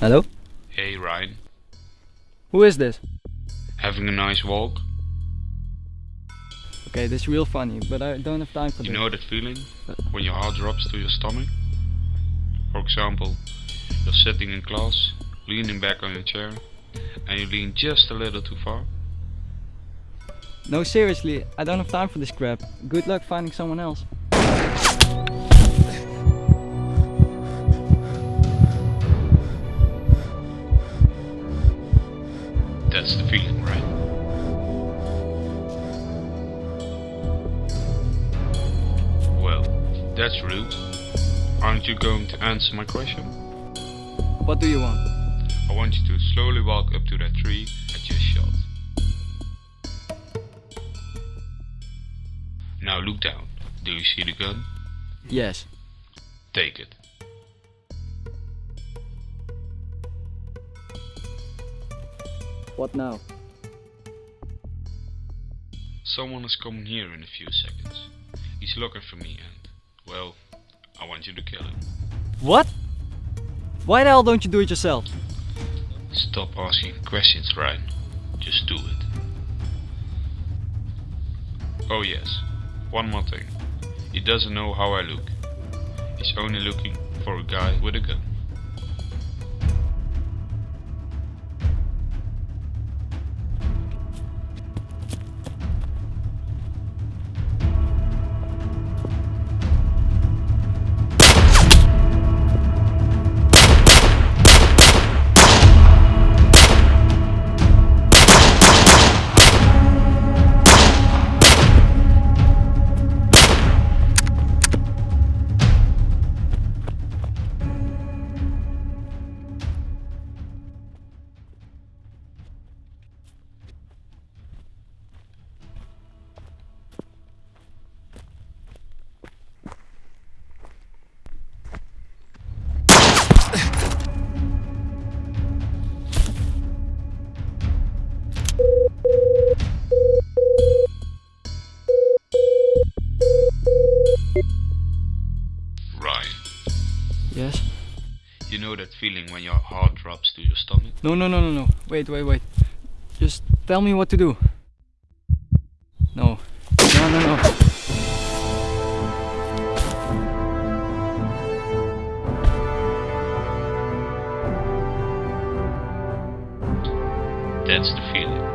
Hello? Hey Ryan, Who is this? having a nice walk? Okay, this is real funny, but I don't have time for You this. You know that feeling when your heart drops to your stomach? For example, you're sitting in class, leaning back on your chair, and you lean just a little too far. No, seriously, I don't have time for this crap. Good luck finding someone else. That's rude. Aren't you going to answer my question? What do you want? I want you to slowly walk up to that tree I just shot. Now look down. Do you see the gun? Yes. Take it. What now? Someone is coming here in a few seconds. He's looking for me and, well, I want you to kill him. What? Why the hell don't you do it yourself? Stop asking questions, Ryan. Just do it. Oh yes, one more thing. He doesn't know how I look. He's only looking for a guy with a gun. know that feeling when your heart drops to your stomach? No, no, no, no, no. Wait, wait, wait. Just tell me what to do. No. No, no, no. That's the feeling.